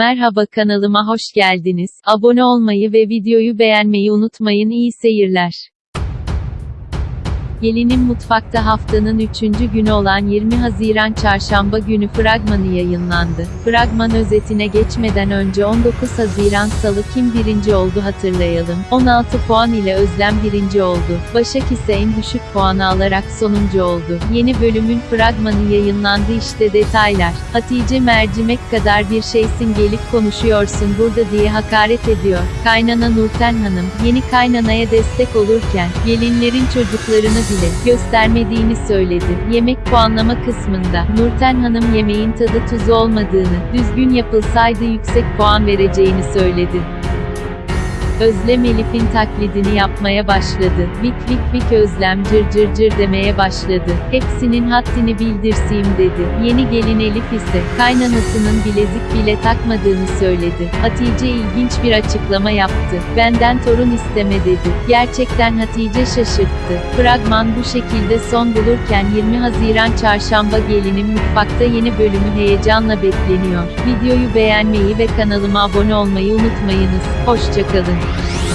Merhaba kanalıma hoş geldiniz. Abone olmayı ve videoyu beğenmeyi unutmayın. İyi seyirler. Gelinin Mutfakta haftanın 3. günü olan 20 Haziran Çarşamba günü fragmanı yayınlandı. Fragman özetine geçmeden önce 19 Haziran Salı kim birinci oldu hatırlayalım. 16 puan ile Özlem birinci oldu. Başak ise en düşük puanı alarak sonuncu oldu. Yeni bölümün fragmanı yayınlandı işte detaylar. Hatice mercimek kadar bir şeysin gelip konuşuyorsun burada diye hakaret ediyor. Kaynana Nurten Hanım, yeni kaynanaya destek olurken, gelinlerin çocuklarını bile göstermediğini söyledi. Yemek puanlama kısmında, Nurten Hanım yemeğin tadı tuzu olmadığını, düzgün yapılsaydı yüksek puan vereceğini söyledi. Özlem Elif'in taklidini yapmaya başladı. Vik vik vik Özlem cır cır cır demeye başladı. Hepsinin haddini bildirseyim dedi. Yeni gelin Elif ise, kaynanasının bilezik bile takmadığını söyledi. Hatice ilginç bir açıklama yaptı. Benden torun isteme dedi. Gerçekten Hatice şaşırttı. Fragman bu şekilde son bulurken 20 Haziran Çarşamba gelinin mutfakta yeni bölümü heyecanla bekleniyor. Videoyu beğenmeyi ve kanalıma abone olmayı unutmayınız. Hoşçakalın. Thank you.